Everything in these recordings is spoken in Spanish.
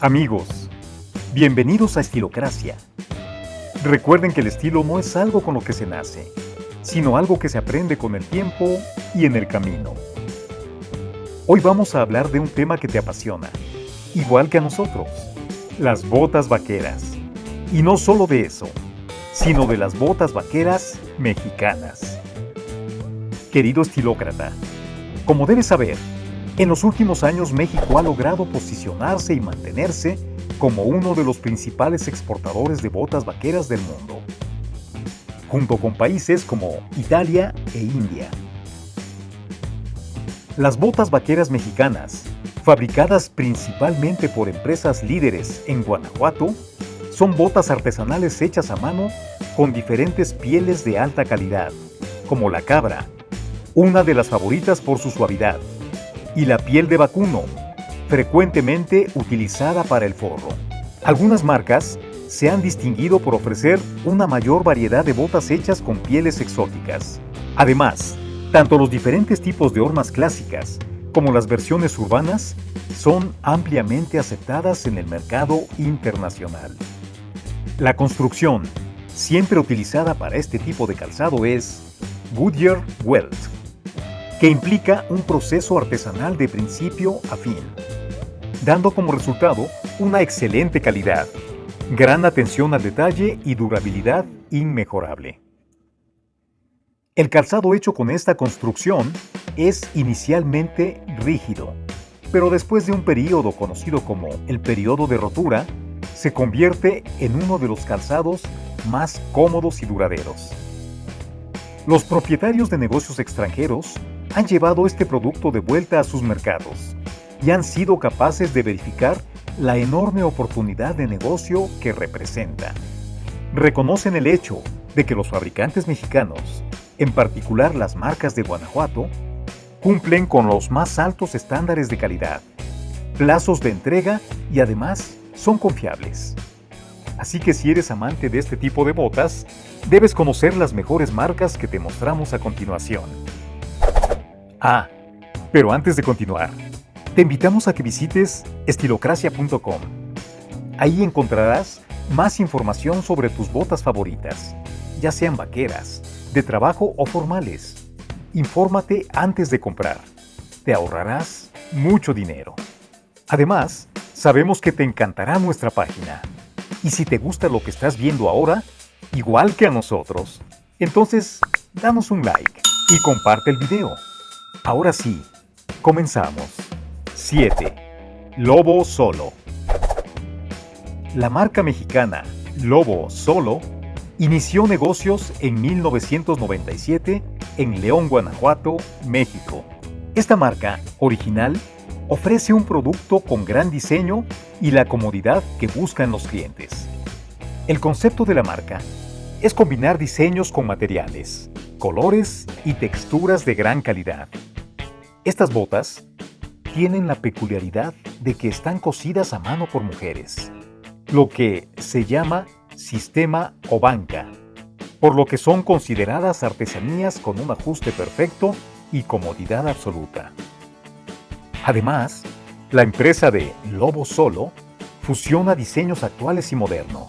Amigos, bienvenidos a Estilocracia. Recuerden que el estilo no es algo con lo que se nace, sino algo que se aprende con el tiempo y en el camino. Hoy vamos a hablar de un tema que te apasiona, igual que a nosotros, las botas vaqueras. Y no solo de eso, sino de las botas vaqueras mexicanas. Querido estilócrata, como debes saber, en los últimos años México ha logrado posicionarse y mantenerse como uno de los principales exportadores de botas vaqueras del mundo, junto con países como Italia e India. Las botas vaqueras mexicanas, fabricadas principalmente por empresas líderes en Guanajuato, son botas artesanales hechas a mano con diferentes pieles de alta calidad, como la cabra, una de las favoritas por su suavidad, y la piel de vacuno, frecuentemente utilizada para el forro. Algunas marcas se han distinguido por ofrecer una mayor variedad de botas hechas con pieles exóticas. Además, tanto los diferentes tipos de hormas clásicas como las versiones urbanas son ampliamente aceptadas en el mercado internacional. La construcción, siempre utilizada para este tipo de calzado, es Goodyear Welt que implica un proceso artesanal de principio a fin, dando como resultado una excelente calidad, gran atención al detalle y durabilidad inmejorable. El calzado hecho con esta construcción es inicialmente rígido, pero después de un periodo conocido como el periodo de rotura, se convierte en uno de los calzados más cómodos y duraderos. Los propietarios de negocios extranjeros han llevado este producto de vuelta a sus mercados y han sido capaces de verificar la enorme oportunidad de negocio que representa. Reconocen el hecho de que los fabricantes mexicanos, en particular las marcas de Guanajuato, cumplen con los más altos estándares de calidad, plazos de entrega y además son confiables. Así que si eres amante de este tipo de botas, debes conocer las mejores marcas que te mostramos a continuación. Ah, pero antes de continuar, te invitamos a que visites estilocracia.com. Ahí encontrarás más información sobre tus botas favoritas, ya sean vaqueras, de trabajo o formales. Infórmate antes de comprar. Te ahorrarás mucho dinero. Además, sabemos que te encantará nuestra página. Y si te gusta lo que estás viendo ahora, igual que a nosotros, entonces danos un like y comparte el video. Ahora sí, comenzamos. 7. Lobo Solo. La marca mexicana Lobo Solo inició negocios en 1997 en León, Guanajuato, México. Esta marca original ofrece un producto con gran diseño y la comodidad que buscan los clientes. El concepto de la marca es combinar diseños con materiales, colores y texturas de gran calidad estas botas tienen la peculiaridad de que están cosidas a mano por mujeres, lo que se llama sistema o banca, por lo que son consideradas artesanías con un ajuste perfecto y comodidad absoluta. Además, la empresa de Lobo Solo fusiona diseños actuales y modernos.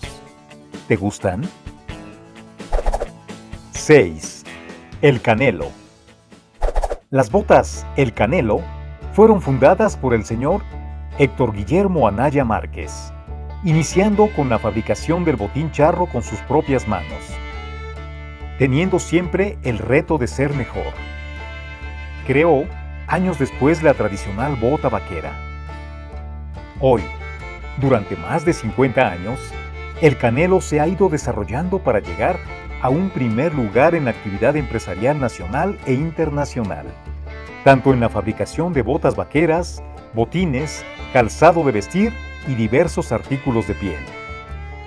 ¿Te gustan? 6. El Canelo las botas El Canelo fueron fundadas por el señor Héctor Guillermo Anaya Márquez, iniciando con la fabricación del botín charro con sus propias manos, teniendo siempre el reto de ser mejor. Creó años después la tradicional bota vaquera. Hoy, durante más de 50 años, el Canelo se ha ido desarrollando para llegar a un primer lugar en la actividad empresarial nacional e internacional, tanto en la fabricación de botas vaqueras, botines, calzado de vestir y diversos artículos de piel,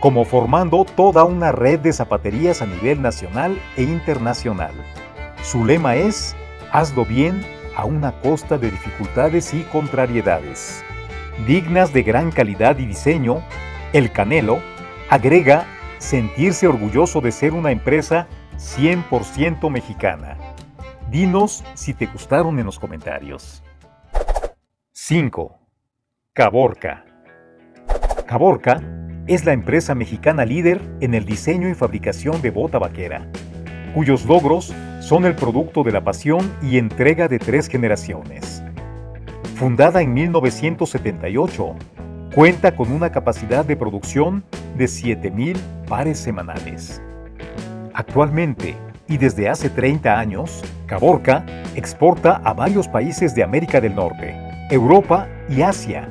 como formando toda una red de zapaterías a nivel nacional e internacional. Su lema es, hazlo bien a una costa de dificultades y contrariedades. Dignas de gran calidad y diseño, el Canelo agrega sentirse orgulloso de ser una empresa 100% mexicana. Dinos si te gustaron en los comentarios. 5. Caborca. Caborca es la empresa mexicana líder en el diseño y fabricación de bota vaquera, cuyos logros son el producto de la pasión y entrega de tres generaciones. Fundada en 1978, cuenta con una capacidad de producción de 7.000 pares semanales. Actualmente, y desde hace 30 años, Caborca exporta a varios países de América del Norte, Europa y Asia,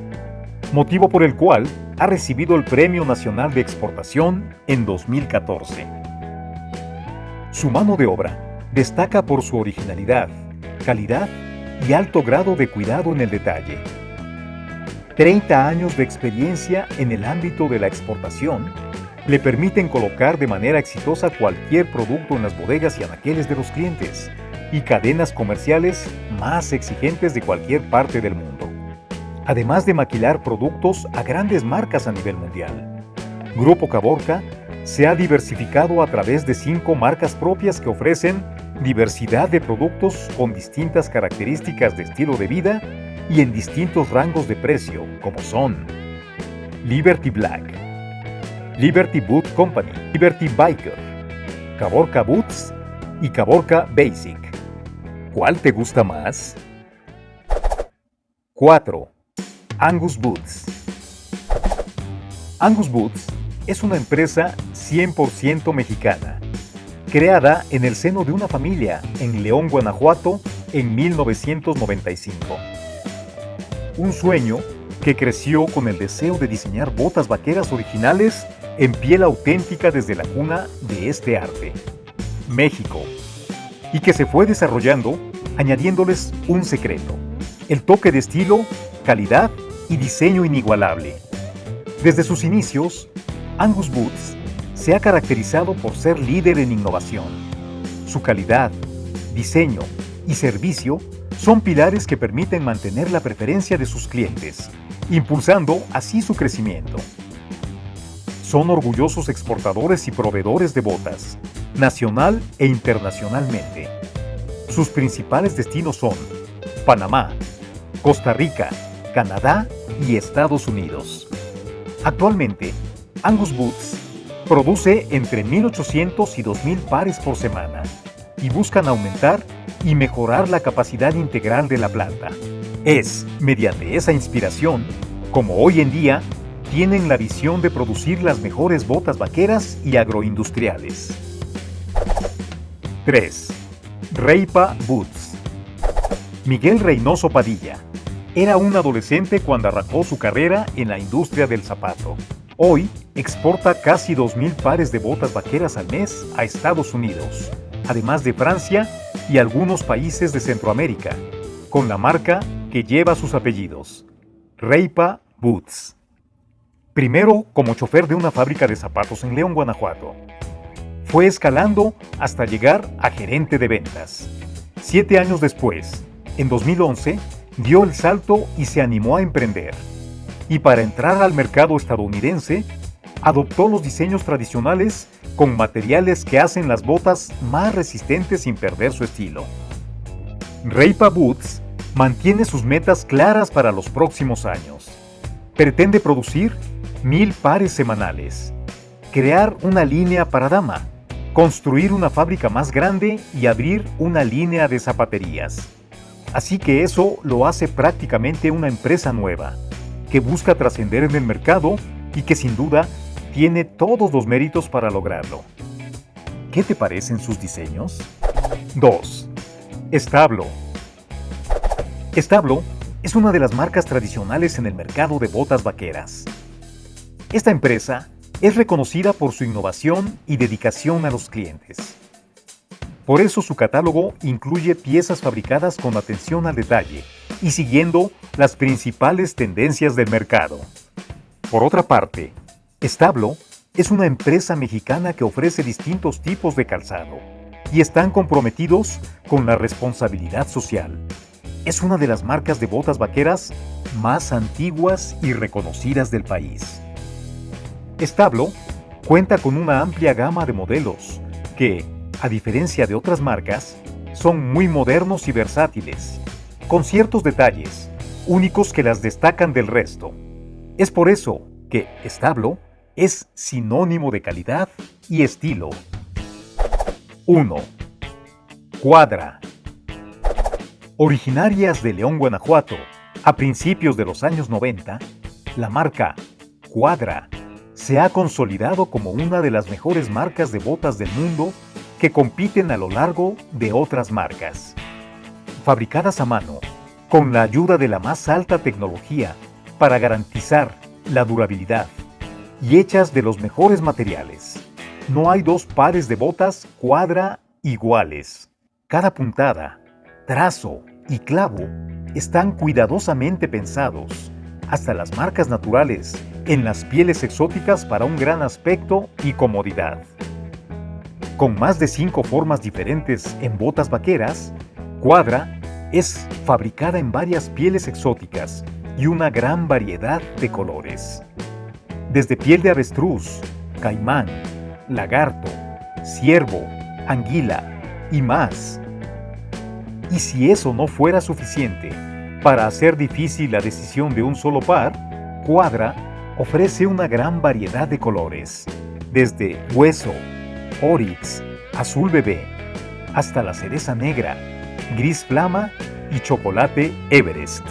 motivo por el cual ha recibido el Premio Nacional de Exportación en 2014. Su mano de obra destaca por su originalidad, calidad y alto grado de cuidado en el detalle. 30 años de experiencia en el ámbito de la exportación le permiten colocar de manera exitosa cualquier producto en las bodegas y anaqueles de los clientes y cadenas comerciales más exigentes de cualquier parte del mundo. Además de maquilar productos a grandes marcas a nivel mundial. Grupo Caborca se ha diversificado a través de cinco marcas propias que ofrecen diversidad de productos con distintas características de estilo de vida y en distintos rangos de precio, como son Liberty Black, Liberty Boot Company, Liberty Biker, Caborca Boots y Caborca Basic. ¿Cuál te gusta más? 4. Angus Boots. Angus Boots es una empresa 100% mexicana, creada en el seno de una familia en León, Guanajuato, en 1995. Un sueño que creció con el deseo de diseñar botas vaqueras originales en piel auténtica desde la cuna de este arte, México, y que se fue desarrollando añadiéndoles un secreto, el toque de estilo, calidad y diseño inigualable. Desde sus inicios, Angus Boots se ha caracterizado por ser líder en innovación. Su calidad, diseño y servicio son pilares que permiten mantener la preferencia de sus clientes, impulsando así su crecimiento. Son orgullosos exportadores y proveedores de botas, nacional e internacionalmente. Sus principales destinos son Panamá, Costa Rica, Canadá y Estados Unidos. Actualmente, Angus Boots produce entre 1.800 y 2.000 pares por semana y buscan aumentar y mejorar la capacidad integral de la planta. Es, mediante esa inspiración, como hoy en día tienen la visión de producir las mejores botas vaqueras y agroindustriales. 3. Reipa Boots Miguel Reynoso Padilla era un adolescente cuando arrancó su carrera en la industria del zapato. Hoy exporta casi 2.000 pares de botas vaqueras al mes a Estados Unidos, además de Francia y algunos países de Centroamérica, con la marca que lleva sus apellidos, Reipa Boots. Primero como chofer de una fábrica de zapatos en León, Guanajuato. Fue escalando hasta llegar a gerente de ventas. Siete años después, en 2011, dio el salto y se animó a emprender. Y para entrar al mercado estadounidense, adoptó los diseños tradicionales con materiales que hacen las botas más resistentes sin perder su estilo. Reipa Boots mantiene sus metas claras para los próximos años. Pretende producir mil pares semanales, crear una línea para dama, construir una fábrica más grande y abrir una línea de zapaterías. Así que eso lo hace prácticamente una empresa nueva, que busca trascender en el mercado y que sin duda tiene todos los méritos para lograrlo. ¿Qué te parecen sus diseños? 2. Establo. Establo es una de las marcas tradicionales en el mercado de botas vaqueras. Esta empresa es reconocida por su innovación y dedicación a los clientes. Por eso su catálogo incluye piezas fabricadas con atención al detalle y siguiendo las principales tendencias del mercado. Por otra parte, Establo es una empresa mexicana que ofrece distintos tipos de calzado y están comprometidos con la responsabilidad social. Es una de las marcas de botas vaqueras más antiguas y reconocidas del país. Establo cuenta con una amplia gama de modelos que, a diferencia de otras marcas, son muy modernos y versátiles, con ciertos detalles únicos que las destacan del resto. Es por eso que establo es sinónimo de calidad y estilo. 1. Cuadra. Originarias de León, Guanajuato, a principios de los años 90, la marca Cuadra se ha consolidado como una de las mejores marcas de botas del mundo que compiten a lo largo de otras marcas. Fabricadas a mano, con la ayuda de la más alta tecnología para garantizar la durabilidad y hechas de los mejores materiales. No hay dos pares de botas cuadra iguales. Cada puntada, trazo y clavo están cuidadosamente pensados, hasta las marcas naturales, en las pieles exóticas para un gran aspecto y comodidad. Con más de cinco formas diferentes en botas vaqueras, Cuadra es fabricada en varias pieles exóticas y una gran variedad de colores. Desde piel de avestruz, caimán, lagarto, ciervo, anguila y más. Y si eso no fuera suficiente para hacer difícil la decisión de un solo par, Cuadra ofrece una gran variedad de colores, desde hueso, orix, azul bebé, hasta la cereza negra, gris flama y chocolate Everest.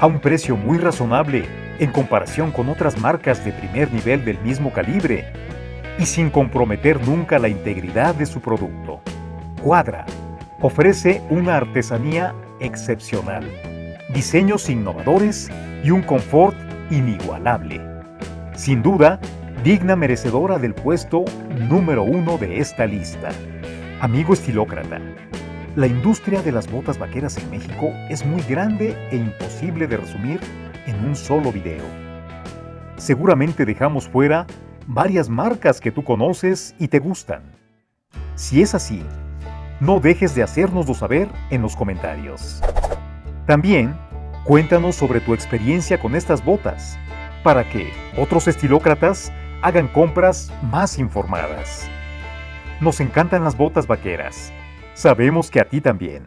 A un precio muy razonable en comparación con otras marcas de primer nivel del mismo calibre y sin comprometer nunca la integridad de su producto. Cuadra ofrece una artesanía excepcional, diseños innovadores y un confort inigualable. Sin duda, digna merecedora del puesto número uno de esta lista. Amigo estilócrata, la industria de las botas vaqueras en México es muy grande e imposible de resumir en un solo video. Seguramente dejamos fuera varias marcas que tú conoces y te gustan. Si es así, no dejes de hacérnoslo saber en los comentarios. También, cuéntanos sobre tu experiencia con estas botas, para que otros estilócratas hagan compras más informadas. Nos encantan las botas vaqueras. Sabemos que a ti también.